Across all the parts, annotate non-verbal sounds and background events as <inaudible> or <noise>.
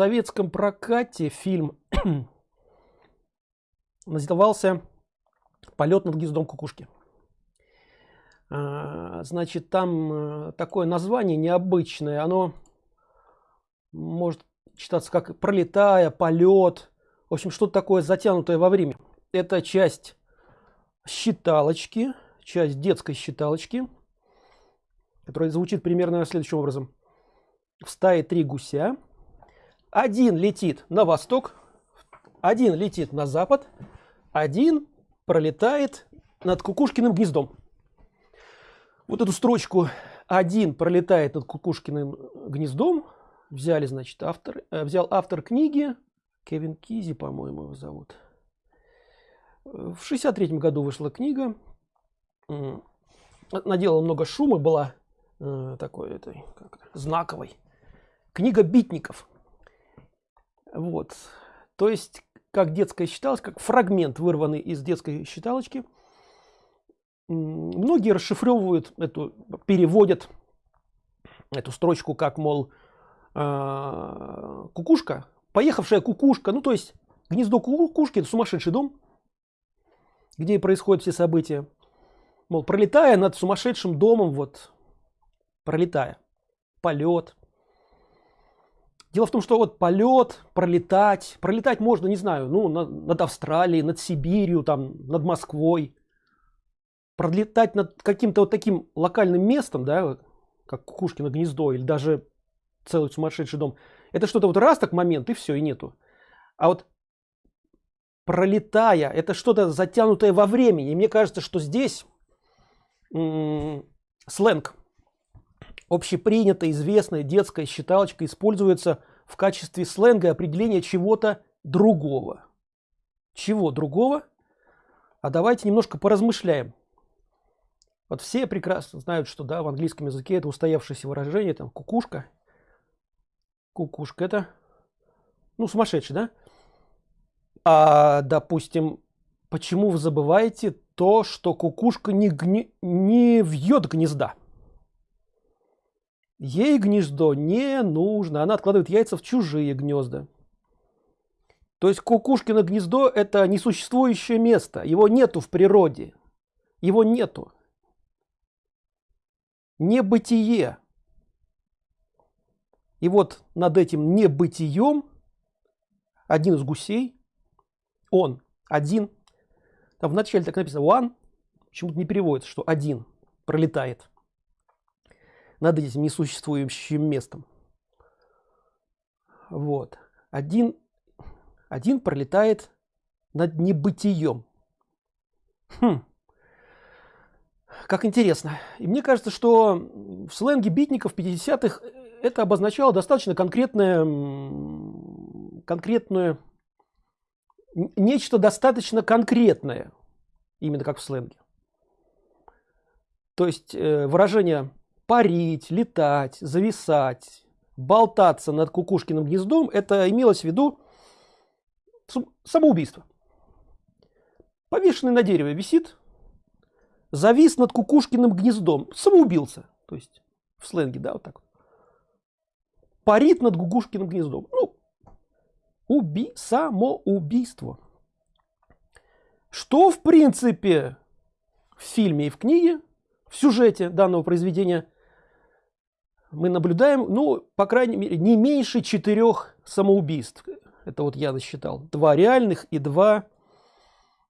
советском прокате фильм <clears throat> назывался полет над гнездом кукушки а, значит там э, такое название необычное. Оно может читаться как пролетая полет в общем что-то такое затянутое во время. Это часть считалочки часть детской считалочки которая звучит примерно следующим образом. В стае три гуся один летит на восток один летит на запад один пролетает над кукушкиным гнездом. Вот эту строчку один пролетает над кукушкиным гнездом взяли значит автор э, взял автор книги кевин кизи по моему его зовут. В 63 году вышла книга. Наделала много шума была э, такой этой как, знаковой. Книга битников вот. То есть как детская считалась как фрагмент вырванный из детской считалочки многие расшифровывают эту переводят эту строчку как мол э, кукушка поехавшая кукушка. Ну то есть гнездо кукушки это сумасшедший дом где происходят все события. Мол пролетая над сумасшедшим домом вот пролетая полет дело в том что вот полет пролетать пролетать можно не знаю ну над, австралией над сибирью там над москвой. Пролетать над каким-то вот таким локальным местом да как кукушкино гнездо или даже целый сумасшедший дом это что-то вот раз так момент и все и нету. А вот пролетая это что-то затянутое во времени. И мне кажется что здесь сленг общепринятая известная детская считалочка используется в качестве сленга определения чего-то другого чего другого а давайте немножко поразмышляем вот все прекрасно знают, что да, в английском языке это устоявшееся выражение, там кукушка. Кукушка это, ну, сумасшедший, да? А, допустим, почему вы забываете то, что кукушка не, гни... не вьет гнезда? Ей гнездо не нужно, она откладывает яйца в чужие гнезда. То есть кукушкино гнездо это несуществующее место, его нету в природе, его нету небытие. И вот над этим небытием один из гусей, он один, там в начале так написано one, почему-то не переводится, что один пролетает над этим несуществующим местом. Вот. Один, один пролетает над небытием. Хм как интересно и мне кажется что в сленге битников 50-х это обозначало достаточно конкретное конкретное нечто достаточно конкретное именно как в сленге то есть э, выражение парить летать зависать болтаться над кукушкиным гнездом это имелось в виду самоубийство. Повешенный на дереве висит завис над кукушкиным гнездом. Самоубился. То есть в сленге да вот так парит над кукушкиным гнездом. Ну уби самоубийство. Что в принципе в фильме и в книге в сюжете данного произведения мы наблюдаем ну по крайней мере не меньше четырех самоубийств это вот я насчитал два реальных и два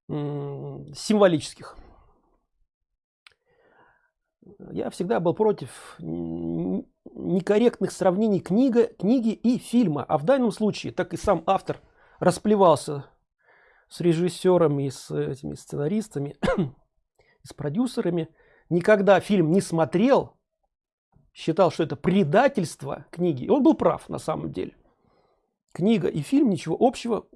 символических я всегда был против некорректных сравнений книга, книги и фильма. А в данном случае, так и сам автор расплевался с режиссерами, с этими сценаристами, <clears throat> с продюсерами. Никогда фильм не смотрел, считал, что это предательство книги. Он был прав на самом деле. Книга и фильм ничего общего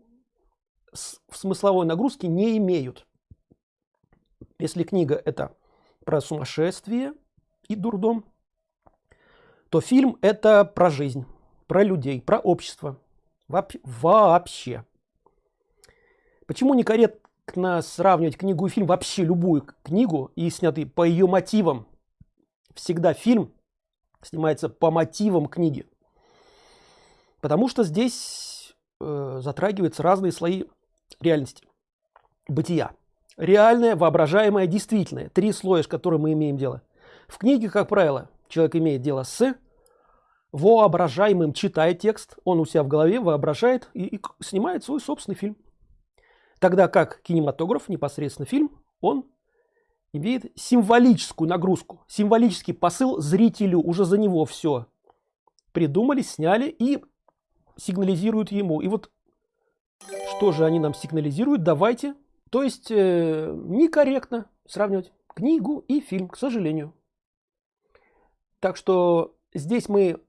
в смысловой нагрузке не имеют. Если книга это про сумасшествие и дурдом, то фильм это про жизнь, про людей, про общество. Вообще. Почему некорректно сравнивать книгу и фильм, вообще любую книгу и снятый по ее мотивам? Всегда фильм снимается по мотивам книги. потому что здесь э, затрагиваются разные слои реальности. Бытия. Реальное воображаемое действительное. Три слоя с которыми мы имеем дело. В книге как правило человек имеет дело с воображаемым. Читает текст он у себя в голове воображает и, и снимает свой собственный фильм. Тогда как кинематограф непосредственно фильм он имеет символическую нагрузку символический посыл зрителю. Уже за него все придумали сняли и сигнализируют ему. И вот что же они нам сигнализируют? Давайте то есть э, некорректно сравнивать книгу и фильм к сожалению. Так что здесь мы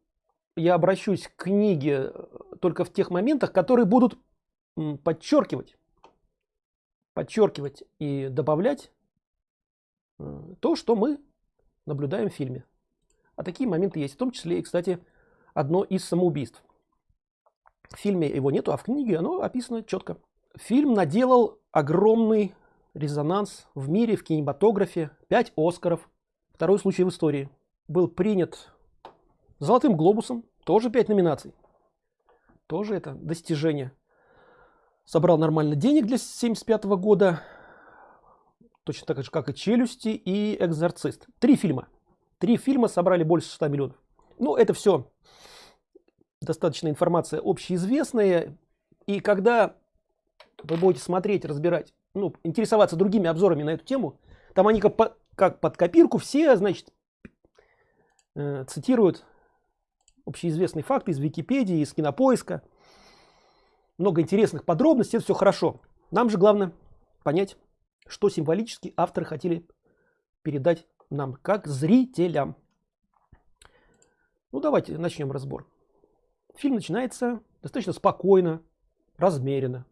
я обращусь к книге э, только в тех моментах которые будут подчеркивать подчеркивать и добавлять то что мы наблюдаем в фильме. А такие моменты есть в том числе и кстати одно из самоубийств. В фильме его нету а в книге оно описано четко. Фильм наделал огромный резонанс в мире в кинематографе. 5 оскаров второй случай в истории. Был принят золотым глобусом тоже 5 номинаций. Тоже это достижение. Собрал нормально денег для 75 -го года точно так же как и челюсти и экзорцист три фильма. Три фильма собрали больше 100 миллионов. Ну это все достаточно информация общеизвестная. И когда вы будете смотреть разбирать ну интересоваться другими обзорами на эту тему там они как, по, как под копирку все значит э, цитируют общеизвестные факты из википедии из кинопоиска. Много интересных подробностей это все хорошо. Нам же главное понять что символически авторы хотели передать нам как зрителям ну давайте начнем разбор фильм начинается достаточно спокойно размеренно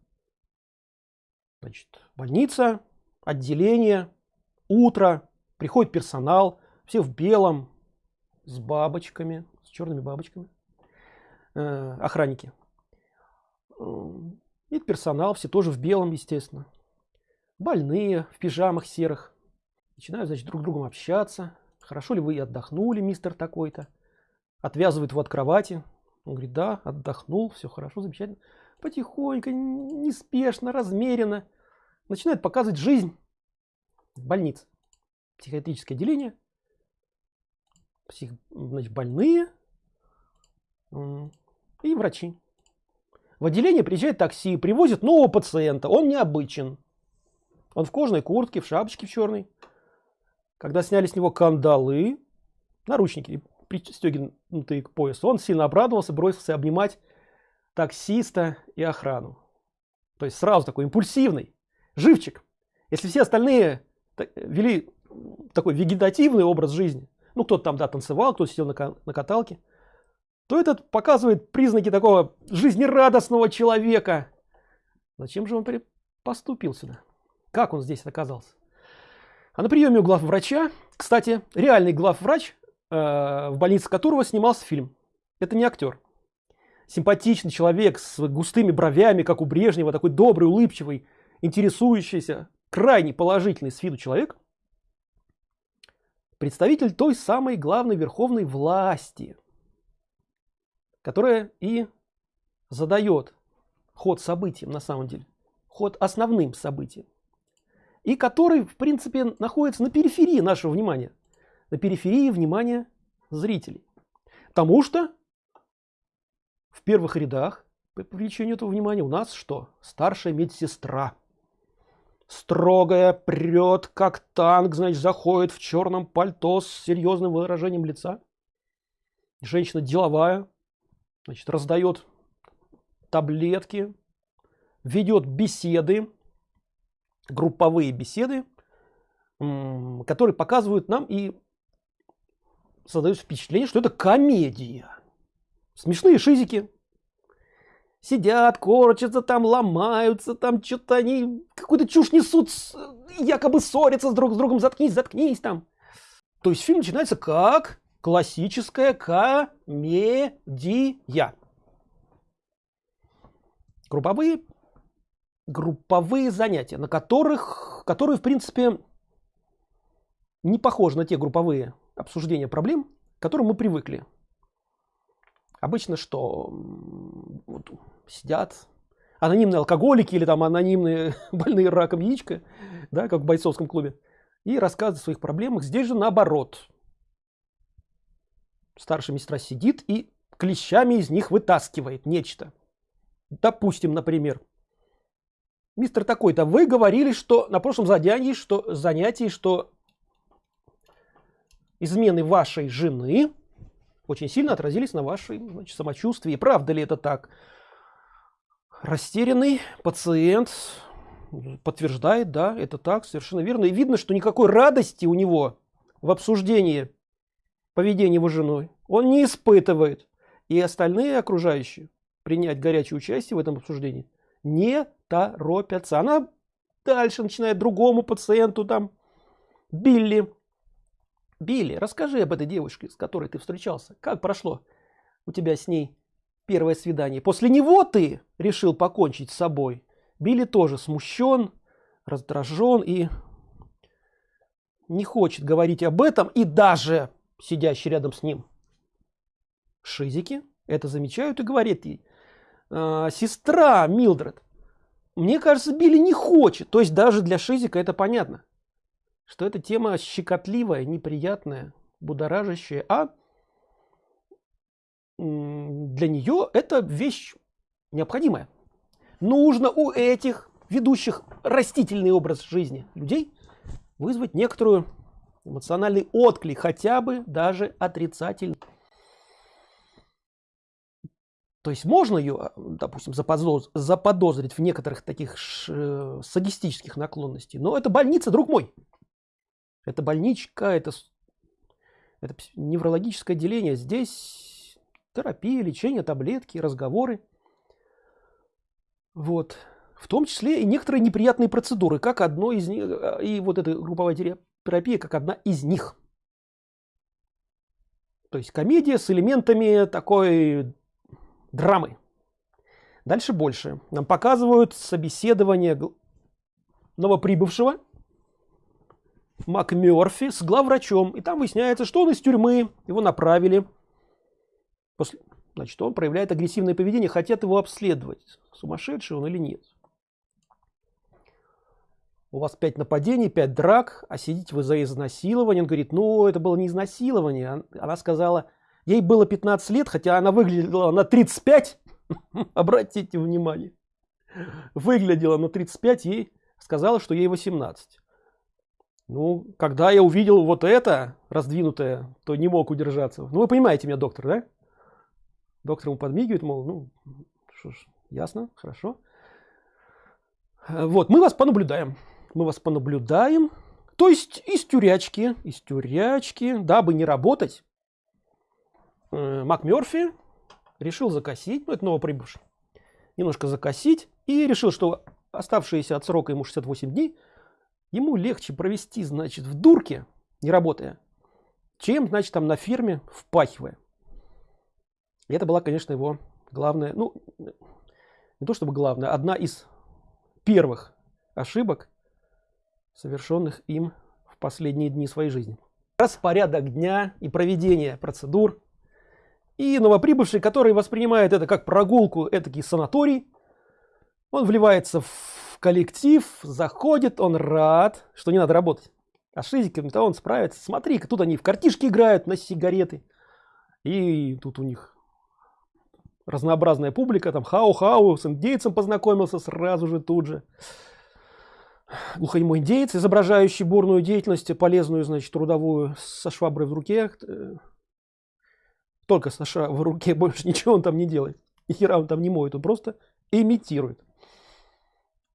Значит, больница, отделение, утро, приходит персонал, все в белом, с бабочками, с черными бабочками, э, охранники. И персонал, все тоже в белом, естественно. Больные, в пижамах серых. Начинают, значит, друг с другом общаться. Хорошо ли вы отдохнули, мистер такой-то? Отвязывает его от кровати. Он говорит, да, отдохнул, все хорошо, замечательно. Потихоньку, неспешно, размеренно начинает показывать жизнь больниц психиатрическое отделение псих, значит, больные и врачи в отделение приезжает такси привозит нового пациента он необычен он в кожаной куртке в шапочке в черной когда сняли с него кандалы наручники пристегнутые к поясу он сильно обрадовался бросился обнимать таксиста и охрану то есть сразу такой импульсивный живчик. Если все остальные вели такой вегетативный образ жизни, ну кто-то там да танцевал, кто-то сидел на, на каталке, то этот показывает признаки такого жизнерадостного человека. Зачем же он поступил сюда? Как он здесь оказался? А на приеме у главврача, кстати, реальный главврач, э, в больнице которого снимался фильм. Это не актер. Симпатичный человек с густыми бровями, как у Брежнева, такой добрый, улыбчивый, интересующийся, крайне положительный с виду человек, представитель той самой главной верховной власти, которая и задает ход событиям на самом деле, ход основным событиям, и который в принципе находится на периферии нашего внимания, на периферии внимания зрителей. Потому что в первых рядах по привлечению этого внимания у нас что? Старшая медсестра строгая, прет, как танк, значит, заходит в черном пальто с серьезным выражением лица. Женщина деловая, значит, раздает таблетки, ведет беседы, групповые беседы, которые показывают нам и создают впечатление, что это комедия. Смешные шизики, сидят, корчатся там, ломаются, там что-то они какую-то чушь несут, якобы ссорятся с друг с другом, заткнись, заткнись там. То есть фильм начинается как классическая комедия. Групповые, групповые занятия, на которых, которые в принципе не похожи на те групповые обсуждения проблем, к которым мы привыкли. обычно что? Вот, сидят анонимные алкоголики или там анонимные <laughs> больные раком яичко да как в бойцовском клубе и рассказывают о своих проблемах. Здесь же наоборот. Старшая медсестра сидит и клещами из них вытаскивает нечто. Допустим например мистер такой-то вы говорили что на прошлом занятии что занятии что измены вашей жены очень сильно отразились на вашей значит, самочувствии. Правда ли это так? Растерянный пациент подтверждает да это так совершенно верно. И видно что никакой радости у него в обсуждении поведения его женой он не испытывает. И остальные окружающие принять горячее участие в этом обсуждении не торопятся. Она дальше начинает другому пациенту там билли билли расскажи об этой девушке с которой ты встречался. Как прошло у тебя с ней первое свидание? После него ты решил покончить с собой. Билли тоже смущен раздражен и не хочет говорить об этом и даже сидящий рядом с ним шизики это замечают и говорит ей «А, сестра милдред. Мне кажется билли не хочет. То есть даже для шизика это понятно что эта тема щекотливая неприятная будоражащая. А для нее это вещь необходимая. Нужно у этих ведущих растительный образ жизни людей вызвать некоторую эмоциональный отклик хотя бы даже отрицательный то есть можно ее допустим заподоз заподозрить в некоторых таких ш садистических наклонностей но это больница друг мой. Это больничка это это неврологическое отделение. Здесь терапия лечение таблетки разговоры. Вот. В том числе и некоторые неприятные процедуры как одно из них э, и вот эта групповая терапия как одна из них. То есть комедия с элементами такой драмы. Дальше больше. Нам показывают собеседование новоприбывшего МакМерфи с главврачом. И там выясняется что он из тюрьмы. Его направили. После значит он проявляет агрессивное поведение хотят его обследовать сумасшедший он или нет. У вас пять нападений пять драк а сидите вы за изнасилование? Он говорит ну это было не изнасилование она сказала ей было 15 лет хотя она выглядела на 35 <laughs> обратите внимание. Выглядела на 35 ей сказала что ей 18 ну когда я увидел вот это раздвинутое то не мог удержаться. Ну вы понимаете меня доктор да? Доктор ему подмигивает мол ну что ж ясно хорошо. Вот мы вас понаблюдаем. Мы вас понаблюдаем. То есть из тюрячки из тюрячки дабы не работать э, макмерфи решил закосить ну это новоприбывший немножко закосить и решил что оставшиеся от срока ему 68 дней ему легче провести значит в дурке не работая чем значит там на фирме впахивая. И это была конечно его главная ну не то чтобы главная одна из первых ошибок совершенных им в последние дни своей жизни. Распорядок дня и проведение процедур и новоприбывший который воспринимает это как прогулку этакий санаторий он вливается в коллектив заходит он рад что не надо работать. А шизиками то он справится. Смотри-ка тут они в картишки играют на сигареты. И тут у них разнообразная публика там хау-хау с индейцем познакомился сразу же тут же. Глухонемой индейец изображающий бурную деятельность полезную значит трудовую со шваброй в руке э, только со в руке <laughs> больше ничего он там не делает. Ни хера он там не моет он просто имитирует.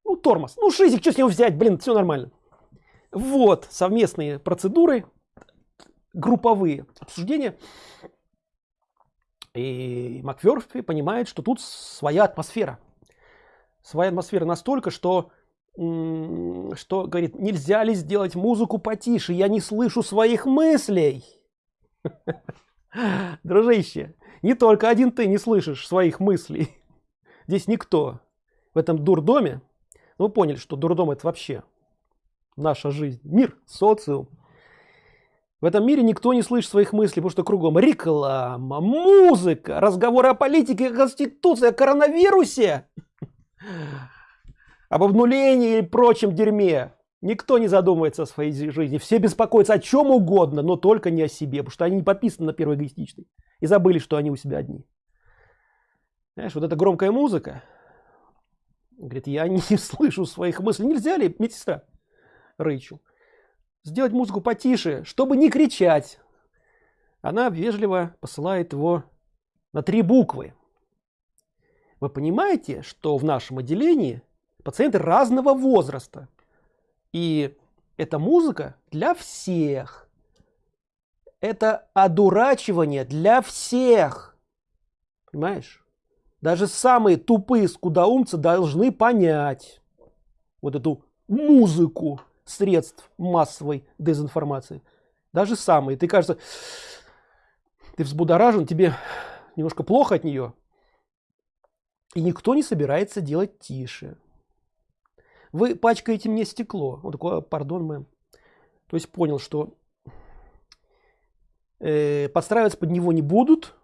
Ну тормоз. Ну шизик что с него взять? Блин все нормально. Вот совместные процедуры групповые обсуждения. И макверфи понимает что тут своя атмосфера. Своя атмосфера настолько что что говорит нельзя ли сделать музыку потише? Я не слышу своих мыслей <laughs> <gasps> дружище не только один ты не слышишь своих мыслей <laughs> здесь никто в этом дурдоме ну, вы поняли, что дурдом это вообще наша жизнь, мир, социум. В этом мире никто не слышит своих мыслей, потому что кругом реклама, музыка, разговоры о политике, конституции, о коронавирусе, <laughs> об обнулении и прочем дерьме. Никто не задумывается о своей жизни. Все беспокоятся о чем угодно, но только не о себе, потому что они не подписаны на первый эгоистичный. И забыли, что они у себя одни. Знаешь, вот эта громкая музыка. Говорит, я не <laughs> слышу своих мыслей. Нельзя ли, медсестра Рэйчел, сделать музыку потише, чтобы не кричать? Она вежливо посылает его на три буквы. Вы понимаете, что в нашем отделении пациенты разного возраста. И эта музыка для всех. Это одурачивание для всех. Понимаешь? Даже самые тупые скудоумцы должны понять вот эту музыку средств массовой дезинформации. Даже самые. Ты кажется, ты взбудоражен, тебе немножко плохо от нее. И никто не собирается делать тише. Вы пачкаете мне стекло. Он такой, «А, пардон, мэм. То есть понял, что э, подстраиваться под него не будут.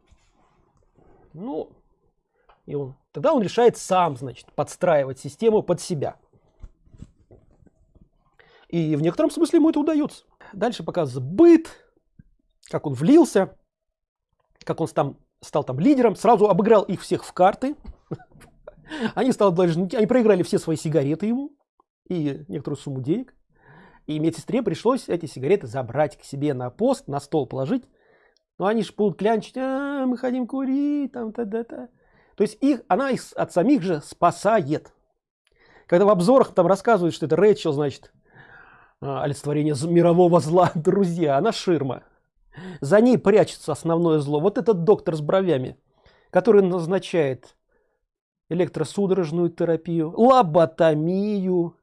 Ну, и он, тогда он решает сам, значит, подстраивать систему под себя. И в некотором смысле ему это удается. Дальше показывается быт, как он влился, как он там стал там лидером, сразу обыграл их всех в карты. <laughs> Они стали должны, они проиграли все свои сигареты ему и некоторую сумму денег. И медсестре пришлось эти сигареты забрать к себе на пост, на стол положить. Но они же будут клянчить, а, мы хотим курить, там, та-да-та. То есть их, она их от самих же спасает. Когда в обзорах там рассказывают, что это Рэйчел, значит, а, олицетворение мирового зла, <laughs> друзья, она ширма. За ней прячется основное зло. Вот этот доктор с бровями, который назначает электросудорожную терапию, лоботомию.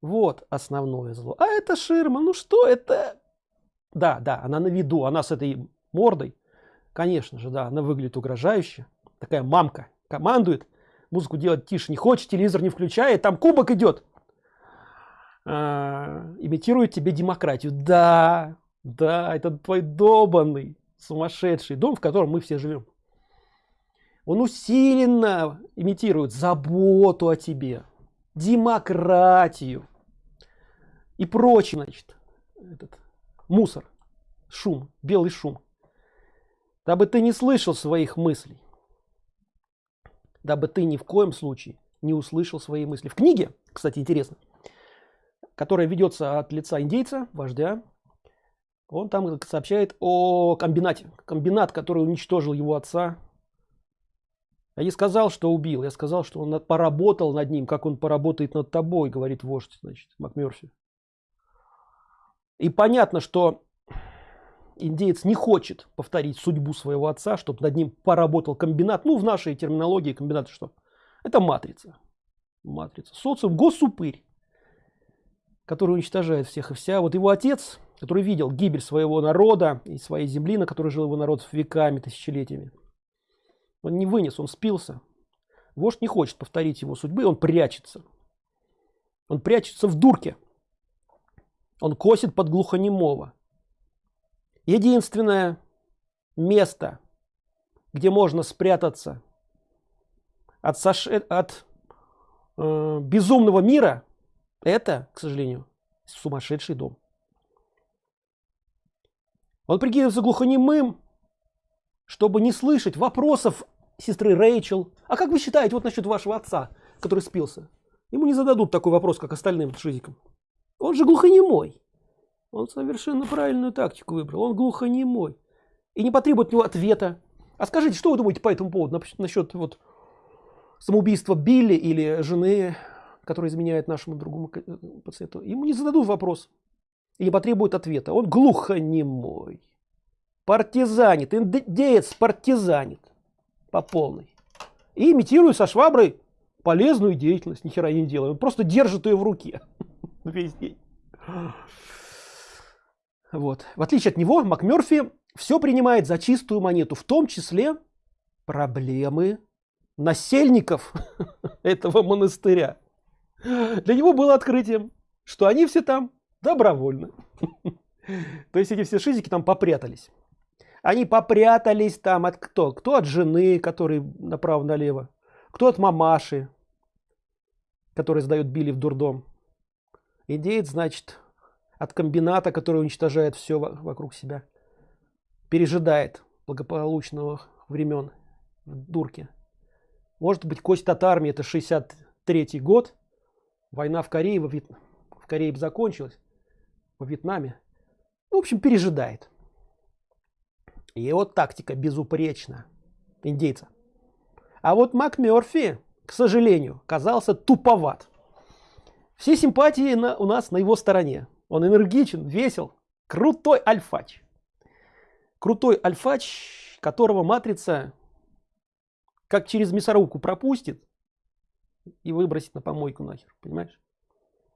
Вот основное зло. А это ширма. Ну что это? Да, да, она на виду. Она с этой мордой. Конечно же, да, она выглядит угрожающе такая мамка командует музыку делать тише не хочет телевизор не включает там кубок идет а, имитирует тебе демократию да да это твой добанный сумасшедший дом в котором мы все живем он усиленно имитирует заботу о тебе демократию и прочее значит этот мусор шум белый шум дабы ты не слышал своих мыслей дабы ты ни в коем случае не услышал свои мысли. В книге, кстати, интересно, которая ведется от лица индейца, вождя, он там сообщает о комбинате. Комбинат, который уничтожил его отца. Я не сказал, что убил, я сказал, что он поработал над ним, как он поработает над тобой, говорит вождь, значит, МакМерфи. И понятно, что индеец не хочет повторить судьбу своего отца, чтобы над ним поработал комбинат. Ну, в нашей терминологии комбинат что? Это матрица. Матрица. Социум, госупырь, который уничтожает всех и вся. Вот его отец, который видел гибель своего народа и своей земли, на которой жил его народ веками, тысячелетиями. Он не вынес, он спился. Вождь не хочет повторить его судьбы, он прячется. Он прячется в дурке. Он косит под глухонемого единственное место где можно спрятаться от, саше... от э, безумного мира это к сожалению сумасшедший дом он прикидывается глухонемым чтобы не слышать вопросов сестры Рэйчел а как вы считаете вот насчет вашего отца который спился ему не зададут такой вопрос как остальным шизикам он же глухонемой он совершенно правильную тактику выбрал. Он глухонемой. И не потребует от него ответа. А скажите, что вы думаете по этому поводу? Насчет вот самоубийства Билли или жены, которая изменяет нашему другому э, пациенту. Ему не зададут вопрос. И не потребует ответа. Он глухонемой. Партизанит. Индеец партизанит. По полной. И имитирует со шваброй полезную деятельность. Ни хера не делает. Он просто держит ее в руке. <laughs> Весь день. Вот. В отличие от него, МакМерфи все принимает за чистую монету, в том числе проблемы насельников <laughs> этого монастыря. Для него было открытием, что они все там добровольно. <laughs> То есть эти все шизики там попрятались. Они попрятались там от кто? Кто от жены, который направо-налево, кто от мамаши, который сдает Билли в дурдом. Индеец, значит, от комбината, который уничтожает все вокруг себя. Пережидает благополучного времен в дурке. Может быть, кость от армии, это 63 год. Война в Корее, во Вьет... в Корее закончилась. Во Вьетнаме. Ну, в общем, пережидает. Вот тактика безупречна индейца. А вот МакМерфи, к сожалению, казался туповат. Все симпатии на, у нас на его стороне. Он энергичен, весел, крутой альфач. Крутой альфач, которого матрица как через мясорубку пропустит и выбросит на помойку нахер, понимаешь?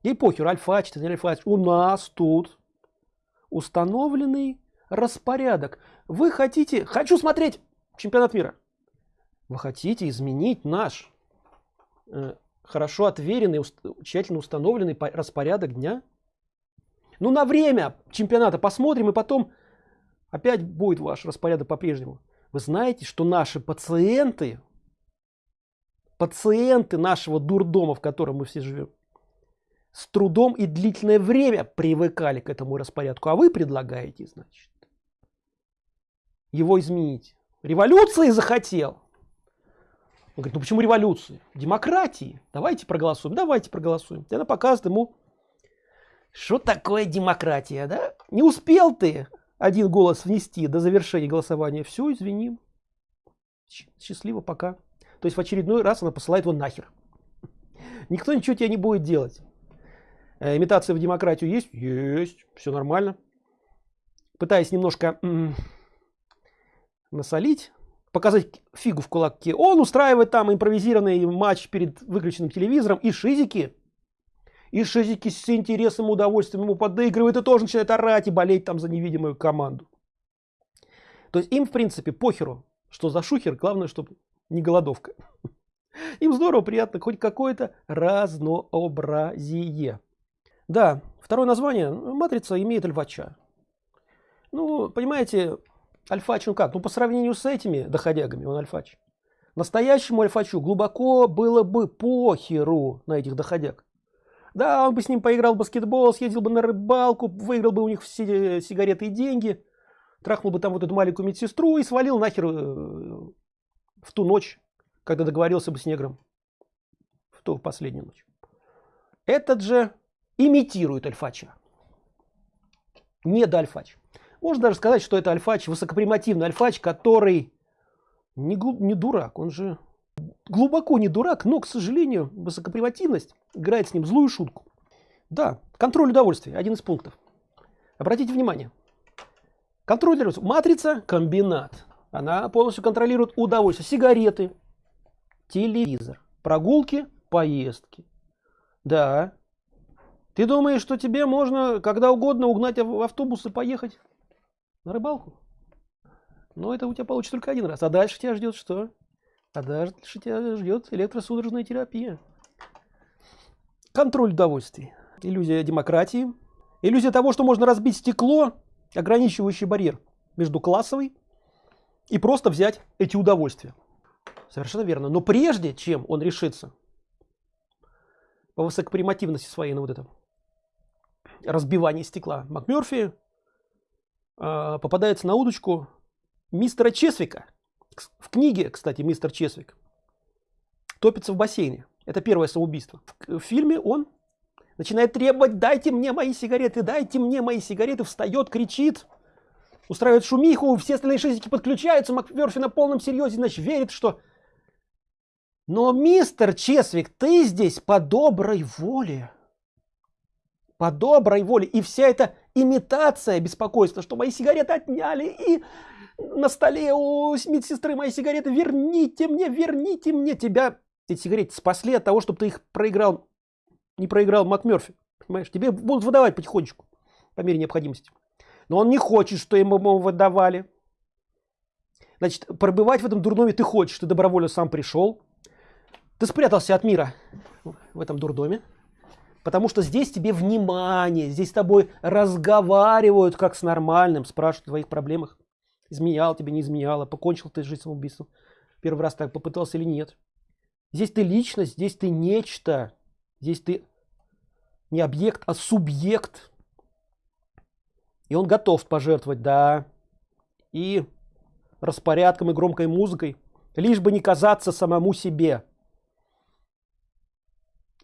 Ей похер, альфач, альфач. У нас тут установленный распорядок. Вы хотите, хочу смотреть чемпионат мира. Вы хотите изменить наш э, хорошо отверенный, уст, тщательно установленный распорядок дня? Ну на время чемпионата посмотрим и потом опять будет ваш распорядок по-прежнему. Вы знаете, что наши пациенты, пациенты нашего дурдома, в котором мы все живем, с трудом и длительное время привыкали к этому распорядку, а вы предлагаете, значит, его изменить. Революции захотел. Он говорит, ну почему революции? Демократии. Давайте проголосуем. Давайте проголосуем. И она показывает ему, что такое демократия, да? Не успел ты один голос внести до завершения голосования. Все, извини. Счастливо, пока. То есть в очередной раз она посылает его нахер. Никто ничего тебе не будет делать. Э, имитация в демократию есть? Есть. Все нормально. Пытаясь немножко насолить, показать фигу в кулаке, он устраивает там импровизированный матч перед выключенным телевизором и шизики. И шизики с интересом и удовольствием ему подыгрывают и тоже начинает орать и болеть там за невидимую команду. То есть им в принципе похеру, что за шухер, главное, чтобы не голодовка. <laughs> Им здорово, приятно, хоть какое-то разнообразие. Да, второе название, матрица имеет львача. Ну, понимаете, альфач, ну как, ну по сравнению с этими доходягами, он альфач. Настоящему альфачу глубоко было бы похеру на этих доходяг. Да, он бы с ним поиграл в баскетбол, съездил бы на рыбалку, выиграл бы у них все сигареты и деньги, трахнул бы там вот эту маленькую медсестру и свалил нахер э, в ту ночь, когда договорился бы с негром. В ту последнюю ночь. Этот же имитирует альфача. Не до альфач. Можно даже сказать, что это альфач, высокопримативный альфач, который не, не дурак, он же глубоко не дурак, но, к сожалению, высокопримативность играет с ним злую шутку. Да, контроль удовольствия, один из пунктов. Обратите внимание. Контроль. Матрица, комбинат. Она полностью контролирует удовольствие. Сигареты, телевизор, прогулки, поездки. Да. Ты думаешь, что тебе можно когда угодно угнать в автобус и поехать? На рыбалку? Но это у тебя получится только один раз. А дальше тебя ждет что? А дальше тебя ждет электросудорожная терапия. Контроль удовольствий. Иллюзия демократии. Иллюзия того, что можно разбить стекло, ограничивающий барьер между классовой и просто взять эти удовольствия. Совершенно верно. Но прежде, чем он решится по высокопримативности своей на вот это разбивание стекла, МакМерфи попадается на удочку мистера Чесвика. В книге, кстати, мистер Чесвик топится в бассейне. Это первое самоубийство. В, в фильме он начинает требовать, дайте мне мои сигареты, дайте мне мои сигареты, встает, кричит, устраивает шумиху, все остальные шизики подключаются, МакМерфи на полном серьезе, значит, верит, что... Но, мистер Чесвик, ты здесь по доброй воле по доброй воле. И вся эта имитация беспокойства, что мои сигареты отняли, и на столе у медсестры мои сигареты, верните мне, верните мне. Тебя эти сигареты спасли от того, чтобы ты их проиграл, не проиграл МакМерфи. Понимаешь, тебе будут выдавать потихонечку, по мере необходимости. Но он не хочет, что ему выдавали. Значит, пробывать в этом дурдоме ты хочешь, ты добровольно сам пришел. Ты спрятался от мира в этом дурдоме. Потому что здесь тебе внимание здесь с тобой разговаривают как с нормальным спрашивают о твоих проблемах. Изменял тебе не изменяла покончил ты жизнь самоубийством первый раз так попытался или нет. Здесь ты личность здесь ты нечто здесь ты не объект а субъект. И он готов пожертвовать да и распорядком и громкой музыкой лишь бы не казаться самому себе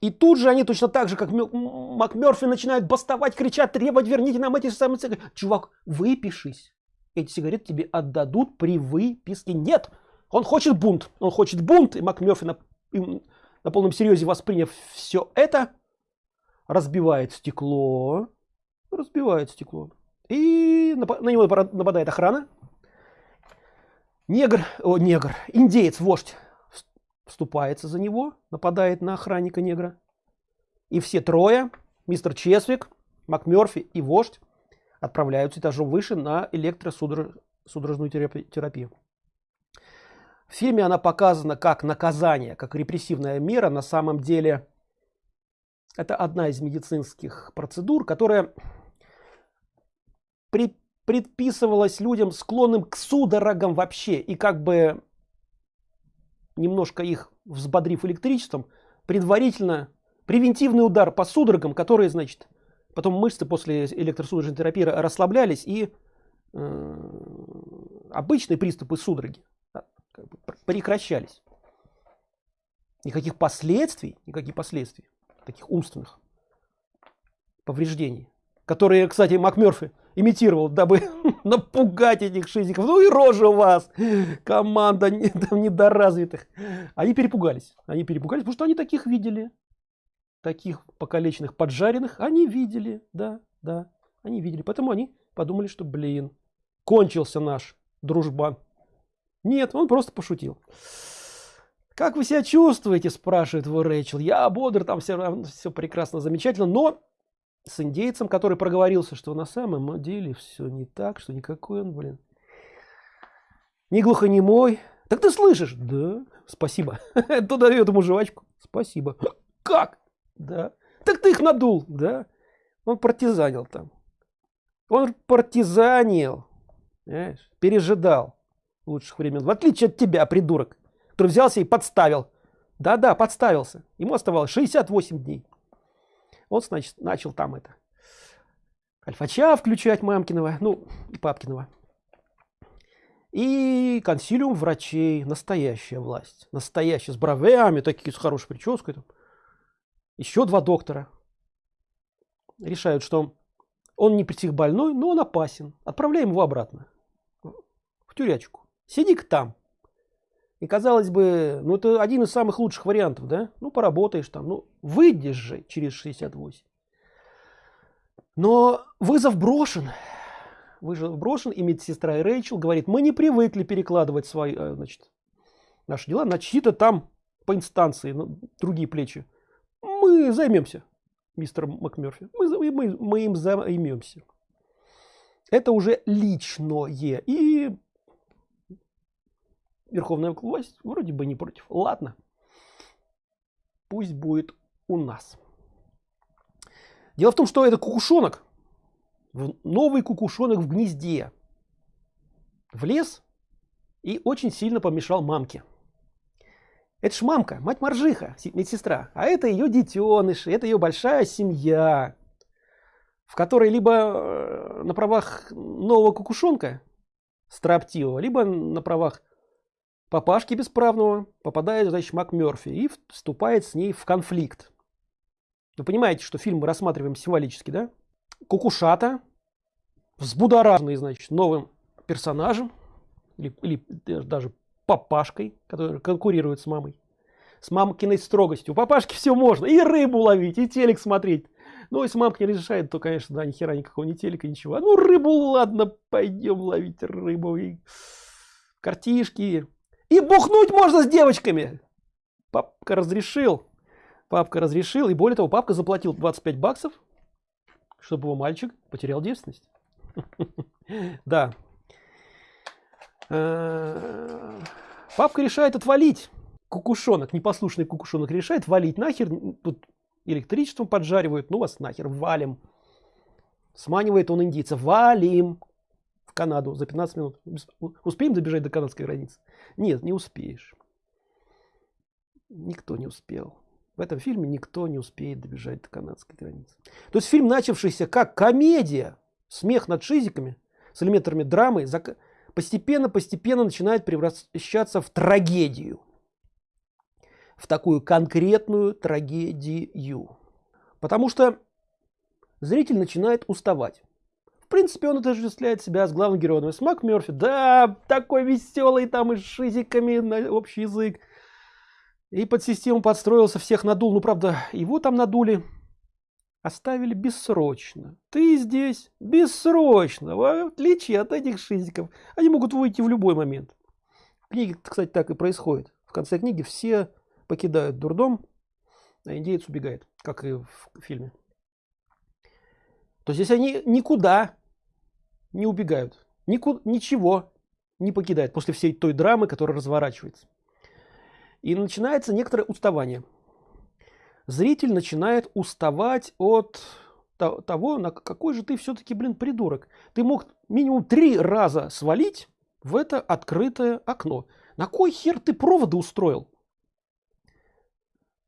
и тут же они точно так же, как МакМерфи начинают бастовать, кричать, требовать, верните нам эти самые сигареты. Чувак, выпишись. Эти сигареты тебе отдадут при выписке. Нет, он хочет бунт. Он хочет бунт. И МакМерфи на, на полном серьезе восприняв все это, разбивает стекло. Разбивает стекло. И на, на него нападает охрана. Негр, о, негр, индеец, вождь вступается за него, нападает на охранника негра. И все трое, мистер Чесвик, МакМерфи и вождь, отправляются этажом выше на электросудорожную терапию. В фильме она показана как наказание, как репрессивная мера. На самом деле это одна из медицинских процедур, которая при, предписывалась людям склонным к судорогам вообще. И как бы немножко их взбодрив электричеством, предварительно превентивный удар по судорогам, которые, значит, потом мышцы после электросудорожной терапии расслаблялись и э, обычные приступы судороги а, как бы прекращались. Никаких последствий, никаких последствий, таких умственных повреждений, которые, кстати, МакМерфи имитировал, дабы <laughs> напугать этих шизиков. Ну и рожа у вас, команда <laughs> недоразвитых. Они перепугались. Они перепугались, потому что они таких видели. Таких покалеченных, поджаренных они видели. Да, да, они видели. Поэтому они подумали, что, блин, кончился наш дружбан. Нет, он просто пошутил. Как вы себя чувствуете, спрашивает его Рэйчел. Я бодр, там все, все прекрасно, замечательно, но с индейцем, который проговорился, что на самом деле все не так, что никакой он, блин, не глухонемой. Так ты слышишь? Да, спасибо. <laughs> Туда дает ему жвачку. Спасибо. Как? Да. Так ты их надул, да? Он партизанил там. Он партизанил. Понимаешь? Пережидал лучших времен. В отличие от тебя, придурок, который взялся и подставил. Да-да, подставился. Ему оставалось 68 дней он значит начал там это. Альфача включать мамкиного ну и папкиного. И консилиум врачей настоящая власть настоящая с бровями такие с хорошей прической там. еще два доктора решают что он не больной, но он опасен. Отправляем его обратно в тюрячку. Сиди-ка там и казалось бы, ну это один из самых лучших вариантов, да? Ну поработаешь там, ну выйдешь же через 68. Но вызов брошен. Вызов брошен, и медсестра и Рэйчел говорит, мы не привыкли перекладывать свои, э, значит, наши дела на чьи-то там по инстанции, на другие плечи. Мы займемся, мистер МакМерфи. Мы, мы, мы им займемся. Это уже личное. И верховная власть вроде бы не против. Ладно, пусть будет у нас. Дело в том, что это кукушонок, новый кукушонок в гнезде, влез и очень сильно помешал мамке. Это ж мамка, мать моржиха, медсестра, а это ее детеныши, это ее большая семья, в которой либо э, на правах нового кукушонка строптивого, либо на правах папашки бесправного попадает значит мак мерфи и вступает с ней в конфликт. Вы понимаете что фильм мы рассматриваем символически да? Кукушата взбудораженный значит новым персонажем или, или даже папашкой который конкурирует с мамой. С мамкиной строгостью. У папашки все можно. И рыбу ловить и телек смотреть. Ну если мамка не разрешает то конечно да ни хера никакого не телека ничего. Ну рыбу ладно пойдем ловить рыбу. И картишки и бухнуть можно с девочками. Папка разрешил. Папка разрешил. И более того, папка заплатил 25 баксов, чтобы его мальчик потерял девственность. <laughs> Да. Э, папка решает отвалить. Кукушонок, непослушный кукушонок решает валить нахер. Тут электричеством поджаривают ну вас нахер валим сманивает он индийцев валим канаду за 15 минут. Успеем добежать до канадской границы? Нет не успеешь. Никто не успел. В этом фильме никто не успеет добежать до канадской границы. То есть фильм начавшийся как комедия смех над шизиками с элементами драмы постепенно постепенно начинает превращаться в трагедию. В такую конкретную трагедию. Потому что зритель начинает уставать в принципе он отождествляет себя с главным героем. С мак мерфи да такой веселый там и с шизиками на общий язык. И под систему подстроился всех надул. Ну правда его там надули. Оставили бессрочно. Ты здесь бессрочно. В отличие от этих шизиков. Они могут выйти в любой момент. В книге кстати так и происходит. В конце книги все покидают дурдом а индеец убегает как и в фильме. То есть они никуда не убегают. Никуда ничего не покидает после всей той драмы которая разворачивается. И начинается некоторое уставание. Зритель начинает уставать от того на какой же ты все-таки блин придурок. Ты мог минимум три раза свалить в это открытое окно. На кой хер ты проводы устроил?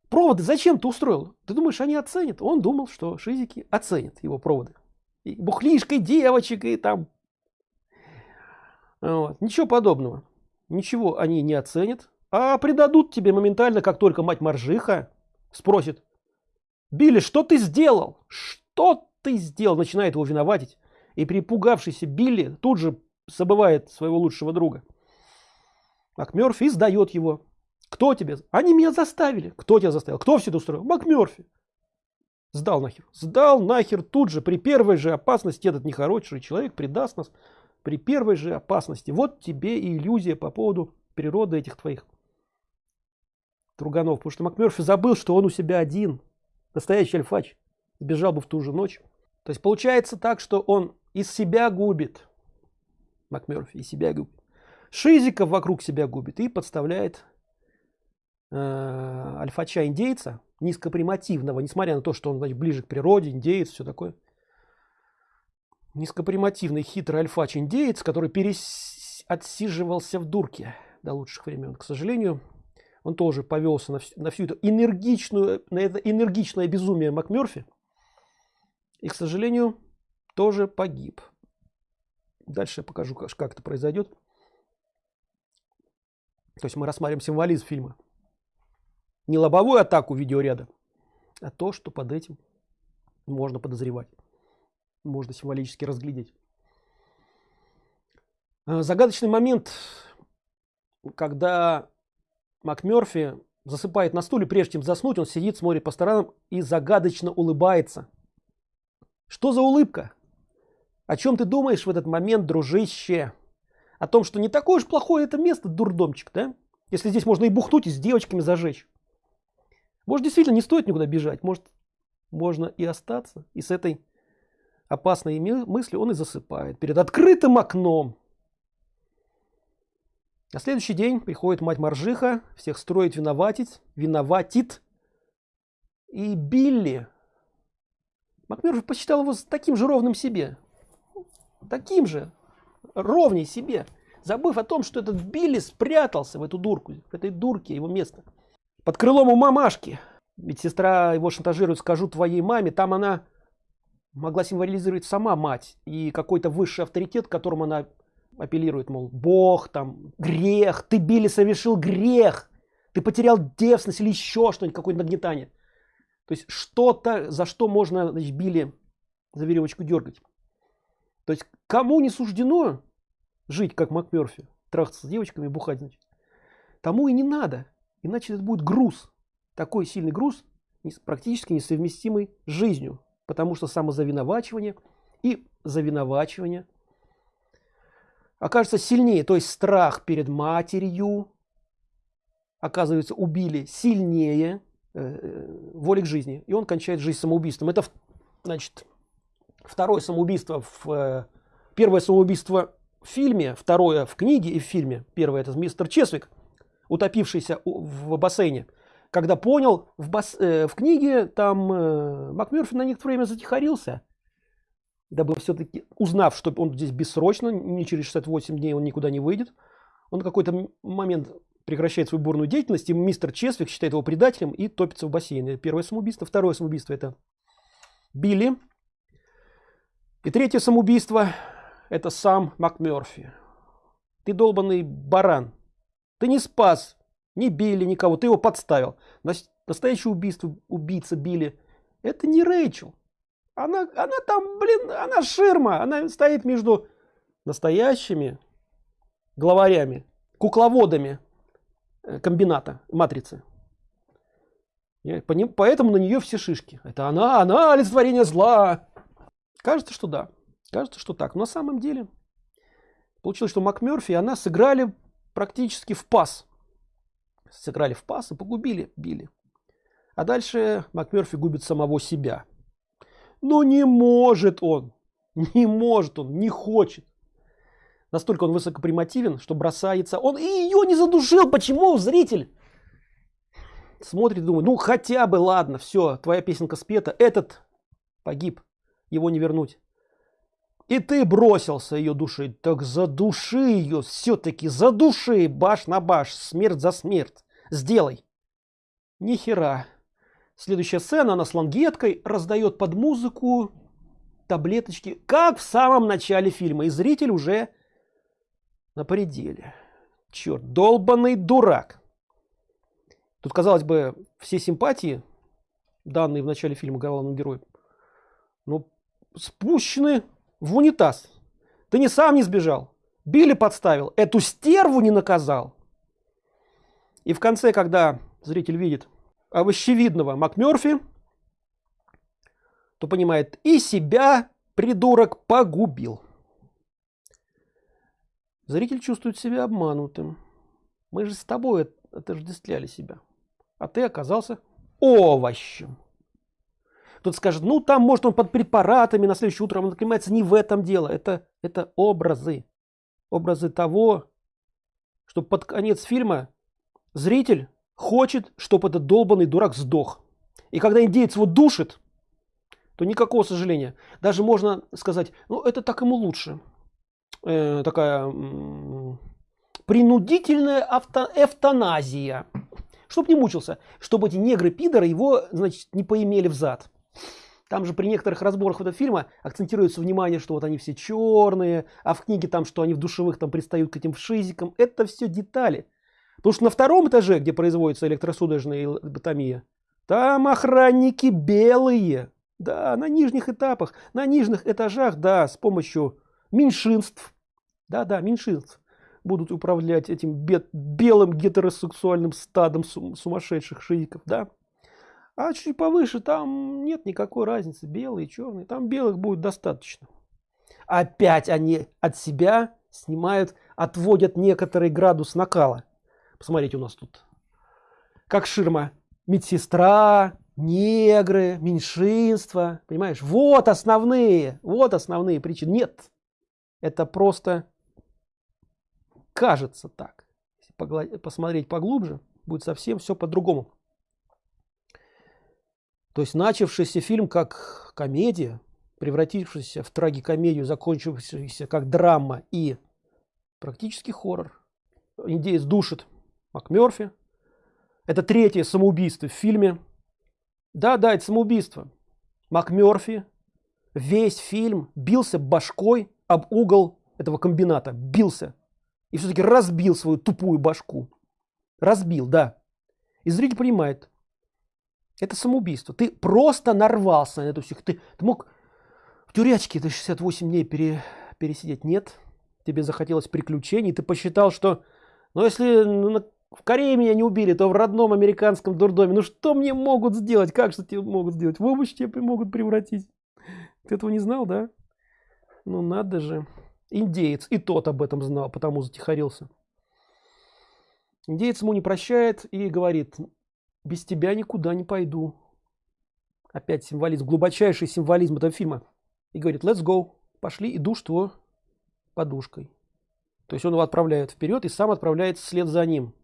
Проводы зачем ты устроил? Ты думаешь они оценят? Он думал что шизики оценят его проводы и бухлишкой девочек и там. Вот. ничего подобного. Ничего они не оценят. А придадут тебе моментально как только мать моржиха спросит билли что ты сделал? Что ты сделал? Начинает его виноватить. И припугавшийся билли тут же забывает своего лучшего друга. Макмерфи сдает его. Кто тебе? Они меня заставили кто тебя заставил? Кто все это устроил? Макмерфи сдал нахер. Сдал нахер тут же при первой же опасности этот нехороший человек предаст нас при первой же опасности. Вот тебе и иллюзия по поводу природы этих твоих. Труганов, потому что МакМерфи забыл, что он у себя один, настоящий альфач, сбежал бы в ту же ночь. То есть получается так, что он из себя губит, МакМерфи из себя губит, шизиков вокруг себя губит и подставляет э, альфача индейца, низкопримативного, несмотря на то, что он значит, ближе к природе, индеец, все такое. Низкопримативный хитрый альфач индеец, который перес... отсиживался в дурке до лучших времен. К сожалению, он тоже повелся на, всю, на всю эту энергичную, на это энергичное безумие МакМерфи. И, к сожалению, тоже погиб. Дальше я покажу, как это произойдет. То есть мы рассматриваем символизм фильма. Не лобовую атаку видеоряда, а то, что под этим можно подозревать. Можно символически разглядеть. Э, загадочный момент, когда МакМерфи засыпает на стуле, прежде чем заснуть, он сидит, смотрит по сторонам и загадочно улыбается. Что за улыбка? О чем ты думаешь в этот момент, дружище? О том, что не такое уж плохое это место, дурдомчик, да? Если здесь можно и бухнуть, и с девочками зажечь. Может, действительно не стоит никуда бежать. Может, можно и остаться. И с этой опасной мыслью он и засыпает. Перед открытым окном. На следующий день приходит мать Маржиха, всех строит виноватить, виноватит. И Билли, Макмерфи посчитал его таким же ровным себе. Таким же, ровней себе. Забыв о том, что этот Билли спрятался в эту дурку, в этой дурке его место. Под крылом у мамашки. Ведь сестра его шантажирует, скажу твоей маме, там она могла символизировать сама мать и какой-то высший авторитет, которому она апеллирует, мол, Бог, там, грех, ты, Билли, совершил грех, ты потерял девственность или еще что-нибудь, какое-то нагнетание. То есть что-то, за что можно, значит, Билли за веревочку дергать. То есть кому не суждено жить, как МакМерфи, трахаться с девочками, бухать, значит, тому и не надо. Иначе это будет груз. Такой сильный груз, практически несовместимый с жизнью. Потому что самозавиновачивание и завиновачивание – окажется сильнее, то есть страх перед матерью, оказывается, убили сильнее э, воли к жизни, и он кончает жизнь самоубийством. Это, значит, второе самоубийство, в, э, первое самоубийство в фильме, второе в книге и в фильме. Первое это мистер Чесвик, утопившийся в бассейне. когда понял в, бас, э, в книге там э, МакМерфи на некоторое время затихарился. Дабы все-таки узнав что он здесь бессрочно не через 68 дней он никуда не выйдет он какой-то момент прекращает свою бурную деятельность и мистер чесвик считает его предателем и топится в бассейне. Первое самоубийство второе самоубийство это билли. И третье самоубийство это сам макмерфи ты долбанный баран ты не спас не били никого ты его подставил. Настоящее убийство убийца били. Это не рэйчел. Она она там блин она ширма она стоит между настоящими главарями кукловодами э, комбината матрицы. Поэтому на нее все шишки. Это она она олицетворение зла. Кажется что да. Кажется что так. Но на самом деле получилось что макмерфи она сыграли практически в пас сыграли в пас и погубили били. А дальше макмерфи губит самого себя. Но не может он не может он не хочет. Настолько он высокопримативен что бросается. Он и ее не задушил. Почему зритель? Смотрит думает ну хотя бы ладно все твоя песенка спета этот погиб его не вернуть и ты бросился ее душить. Так задуши ее все-таки задуши баш на баш смерть за смерть. Сделай. Ни хера. Следующая сцена она с лангеткой раздает под музыку таблеточки как в самом начале фильма и зритель уже на пределе. Черт долбанный дурак. Тут казалось бы все симпатии данные в начале фильма главному герою ну спущены в унитаз. Ты не сам не сбежал. Били подставил. Эту стерву не наказал. И в конце когда зритель видит овощевидного макмерфи то понимает и себя придурок погубил зритель чувствует себя обманутым. Мы же с тобой отождествляли себя а ты оказался овощем кто-то скажет ну там может он под препаратами на следующее утро он занимается не в этом дело. Это это образы. Образы того что под конец фильма зритель хочет чтобы этот долбанный дурак сдох. И когда индеец его душит то никакого сожаления. Даже можно сказать ну это так ему лучше э, такая принудительная авто эвтаназия. Чтобы не мучился. Чтобы эти негры пидоры его значит не поимели в зад там же при некоторых разборах этого фильма акцентируется внимание, что вот они все черные, а в книге там, что они в душевых там пристают к этим шизикам. Это все детали. Потому что на втором этаже, где производится электросудорожная лоботомия, там охранники белые. Да, на нижних этапах, на нижних этажах, да, с помощью меньшинств. Да, да, меньшинств будут управлять этим белым гетеросексуальным стадом сумасшедших шизиков, да а чуть повыше там нет никакой разницы белый черный там белых будет достаточно. Опять они от себя снимают отводят некоторый градус накала. Посмотрите у нас тут как ширма. Медсестра негры меньшинство понимаешь? Вот основные вот основные причины. Нет это просто кажется так. Посмотреть поглубже будет совсем все по-другому то есть начавшийся фильм как комедия, превратившийся в трагикомедию, закончившийся как драма и практически хоррор. Индеец душит МакМерфи. Это третье самоубийство в фильме. Да, да, это самоубийство. МакМерфи весь фильм бился башкой об угол этого комбината. Бился. И все-таки разбил свою тупую башку. Разбил, да. И зритель понимает, это самоубийство. Ты просто нарвался на эту всех. Ты, ты мог в тюрячке до 68 дней пере, пересидеть. Нет. Тебе захотелось приключений. Ты посчитал, что ну если ну, в Корее меня не убили, то в родном американском дурдоме. Ну что мне могут сделать? Как что тебе могут сделать? В овощ тебе могут превратить. Ты этого не знал, да? Ну надо же. Индеец. И тот об этом знал, потому затихарился. Индеец ему не прощает и говорит, без тебя никуда не пойду опять символизм глубочайший символизм этого фильма и говорит let's go пошли и душ его подушкой то есть он его отправляет вперед и сам отправляется вслед за ним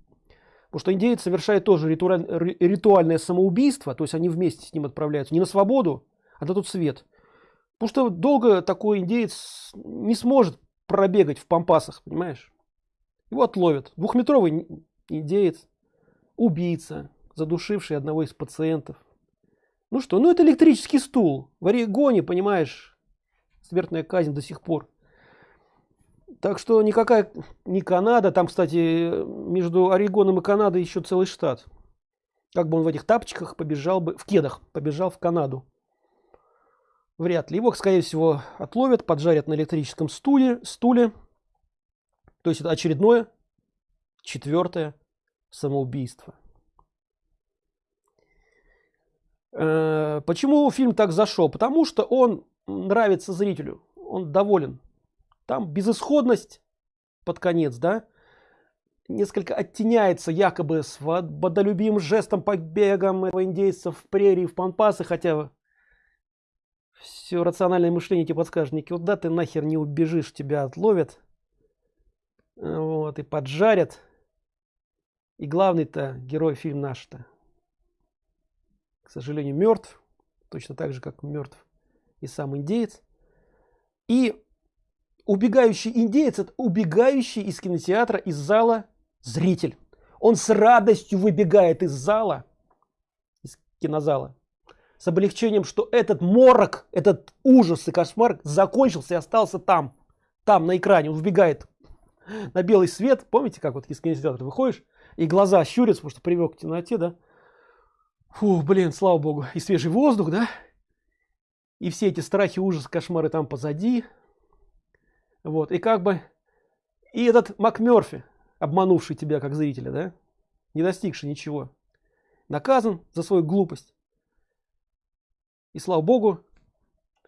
Потому что индеец совершает тоже ритуальное самоубийство, то есть они вместе с ним отправляются не на свободу, а на тот свет. Потому что долго такой индеец не сможет пробегать в пампасах, понимаешь? Его отловят. Двухметровый индеец, убийца, задушивший одного из пациентов. Ну что, ну это электрический стул. В Орегоне, понимаешь, смертная казнь до сих пор. Так что никакая не Канада, там, кстати, между Орегоном и Канадой еще целый штат. Как бы он в этих тапочках побежал бы, в кедах побежал в Канаду. Вряд ли. Его, скорее всего, отловят, поджарят на электрическом стуле, стуле. То есть это очередное, четвертое самоубийство. Э, почему фильм так зашел? Потому что он нравится зрителю, он доволен. Там безысходность под конец, да, несколько оттеняется якобы свободолюбимым жестом побегом этого индейцев в прерии, в пампасы, хотя все рациональное мышление тебе подскажет, никуда ты нахер не убежишь, тебя отловят, вот, и поджарят. И главный-то герой фильм наш-то к сожалению, мертв, точно так же, как мертв и сам индеец. И убегающий индеец, это убегающий из кинотеатра, из зала зритель. Он с радостью выбегает из зала, из кинозала, с облегчением, что этот морок, этот ужас и кошмар закончился и остался там, там на экране. Он вбегает на белый свет. Помните, как вот из кинотеатра выходишь, и глаза щурятся, потому что привык к темноте, да? Фу, блин, слава богу. И свежий воздух, да? И все эти страхи, ужасы, кошмары там позади. Вот, и как бы... И этот МакМерфи, обманувший тебя как зрителя, да? Не достигший ничего. Наказан за свою глупость. И слава богу,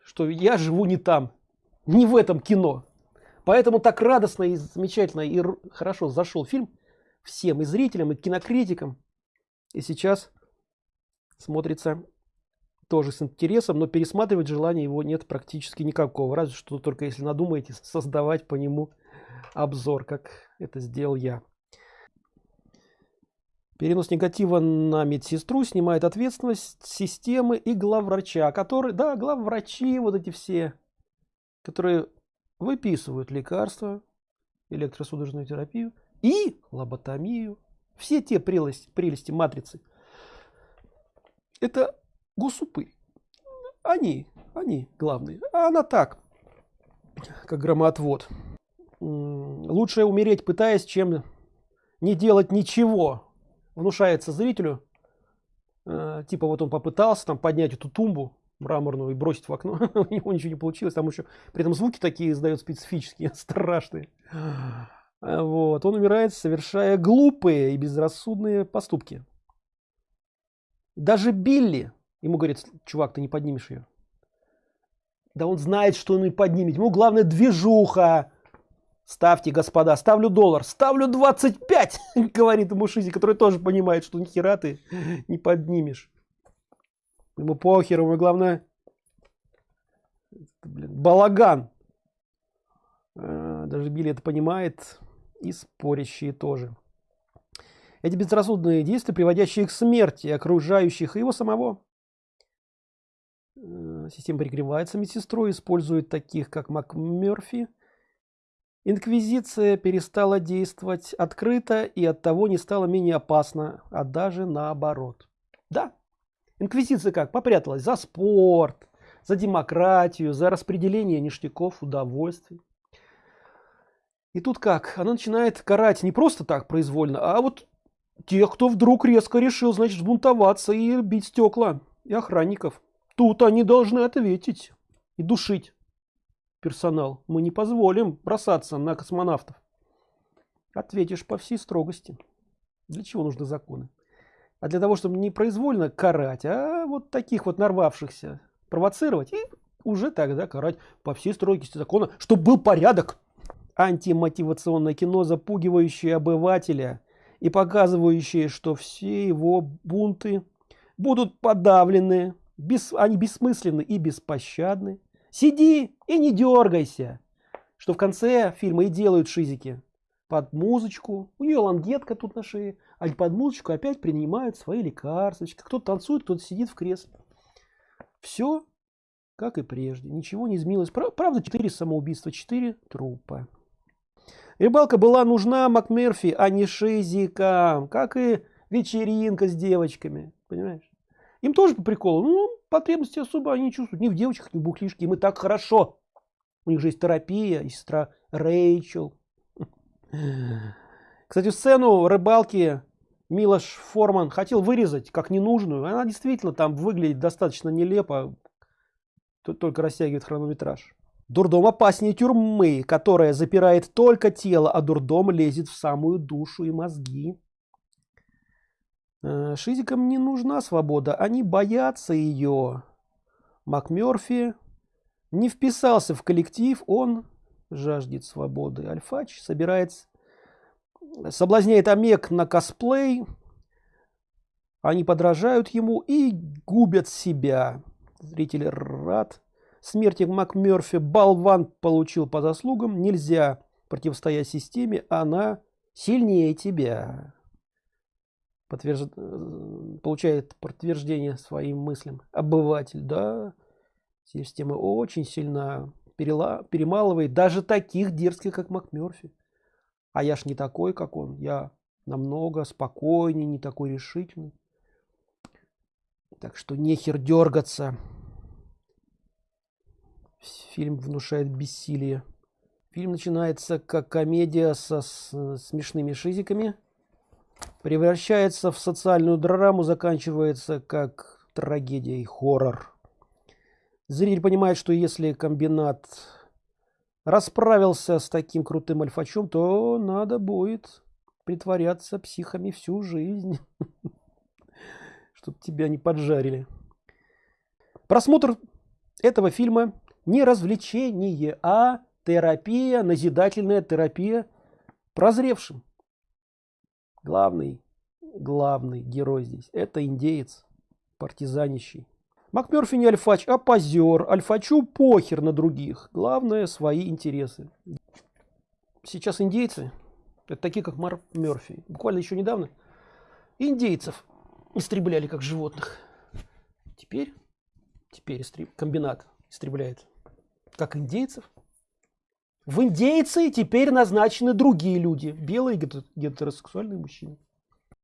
что я живу не там. Не в этом кино. Поэтому так радостно и замечательно и хорошо зашел фильм всем и зрителям, и кинокритикам. И сейчас смотрится тоже с интересом, но пересматривать желания его нет практически никакого, разве что только если надумаете создавать по нему обзор, как это сделал я. Перенос негатива на медсестру снимает ответственность системы и главврача, которые, да, главврачи, вот эти все, которые выписывают лекарства, электросудорожную терапию и лоботомию. Все те прелести, прелести матрицы – это госупы. Они, они главные. А она так, как громоотвод. Лучше умереть, пытаясь, чем не делать ничего. Внушается зрителю. Э, типа вот он попытался там поднять эту тумбу мраморную и бросить в окно. <laughs> У него ничего не получилось. Там еще при этом звуки такие издают специфические, <laughs> страшные. Вот. Он умирает, совершая глупые и безрассудные поступки. Даже Билли, ему говорит, чувак, ты не поднимешь ее. Да он знает, что он не поднимет. Ему главное движуха. Ставьте, господа, ставлю доллар. Ставлю 25, <laughs> говорит ему Шизи, который тоже понимает, что нихера ты не поднимешь. Ему похер, ему главное блин, балаган. А, даже Билли это понимает. И спорящие тоже. Эти безрассудные действия, приводящие к смерти окружающих и его самого. Э, система прикрывается медсестрой, использует таких, как МакМерфи. Инквизиция перестала действовать открыто и от того не стала менее опасна, а даже наоборот. Да, инквизиция как? Попряталась за спорт, за демократию, за распределение ништяков, удовольствий. И тут как? Она начинает карать не просто так произвольно, а вот тех, кто вдруг резко решил, значит, бунтоваться и бить стекла и охранников. Тут они должны ответить и душить персонал. Мы не позволим бросаться на космонавтов. Ответишь по всей строгости. Для чего нужны законы? А для того, чтобы не произвольно карать, а вот таких вот нарвавшихся провоцировать и уже тогда карать по всей строгости закона, чтобы был порядок. Антимотивационное кино, запугивающее обывателя и показывающие, что все его бунты будут подавлены, без, они бессмысленны и беспощадны. Сиди и не дергайся, что в конце фильма и делают шизики. под музычку. У нее лангетка тут на шее. А под музычку опять принимают свои лекарства. Кто-то танцует, кто-то сидит в кресле. Все как и прежде. Ничего не изменилось. Правда, 4 самоубийства, 4 трупа. Рыбалка была нужна МакМерфи, а не шизикам. Как и вечеринка с девочками. Понимаешь? Им тоже по приколу. Ну, потребности особо они чувствуют. Ни в девочках, ни в бухлишке. Им и так хорошо. У них же есть терапия, и сестра Рэйчел. <laughs> Кстати, сцену рыбалки Милош Форман хотел вырезать как ненужную. Она действительно там выглядит достаточно нелепо. Только растягивает хронометраж. Дурдом опаснее тюрьмы, которая запирает только тело, а дурдом лезет в самую душу и мозги. Э, шизикам не нужна свобода, они боятся ее. МакМерфи не вписался в коллектив, он жаждет свободы. Альфач собирается, соблазняет Омег на косплей, они подражают ему и губят себя. Зритель рад. Смерти МакМерфи болван получил по заслугам. Нельзя противостоять системе, она сильнее тебя. Подтвержд... Получает подтверждение своим мыслям. Обыватель, да. Система очень сильно перела... перемалывает даже таких дерзких, как МакМерфи. А я ж не такой, как он. Я намного спокойнее, не такой решительный. Так что нехер дергаться. Фильм внушает бессилие. Фильм начинается как комедия со смешными шизиками, превращается в социальную драму, заканчивается как трагедия и хоррор. Зритель понимает, что если комбинат расправился с таким крутым альфачом, то надо будет притворяться психами всю жизнь. <laughs> чтобы тебя не поджарили. Просмотр этого фильма не развлечение, а терапия, назидательная терапия прозревшим. Главный, главный герой здесь это индеец, партизанищий. МакМерфи не альфач, а позер. Альфачу похер на других. Главное свои интересы. Сейчас индейцы, это такие как Марк Мерфи, буквально еще недавно, индейцев истребляли как животных. Теперь, теперь истреб... комбинат истребляет как индейцев. В индейцы теперь назначены другие люди, белые гетеросексуальные мужчины.